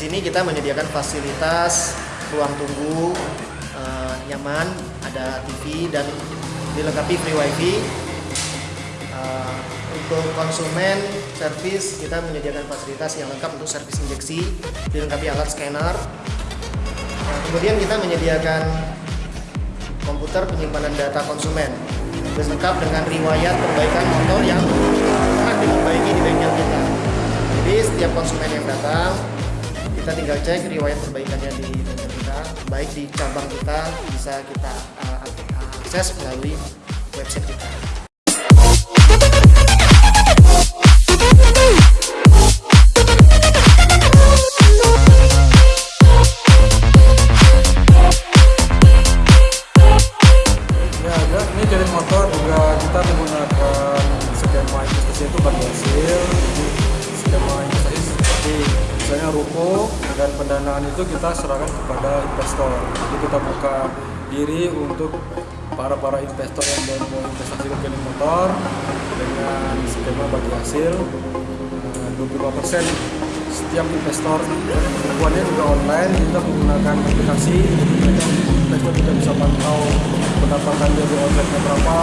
sini kita menyediakan fasilitas ruang tunggu uh, nyaman, ada TV dan dilengkapi free wifi. Uh, untuk konsumen servis kita menyediakan fasilitas yang lengkap untuk servis injeksi, dilengkapi alat scanner. Nah, kemudian kita menyediakan komputer penyimpanan data konsumen lengkap dengan riwayat perbaikan motor yang pernah diperbaiki di bengkel kita. Jadi setiap konsumen yang kita tinggal cek riwayat perbaikannya di bengkel kita, baik di cabang kita bisa kita uh, akses melalui website kita. motor juga kita menggunakan skema investasi itu berhasil dan pendanaan itu kita serahkan kepada investor. Jadi kita buka diri untuk para para investor yang mau investasi ke motor dengan skema bagi hasil. 25% eh, setiap investor bukuannya juga online kita menggunakan aplikasi. Jadi investor juga bisa pantau pendapatan dari omsetnya berapa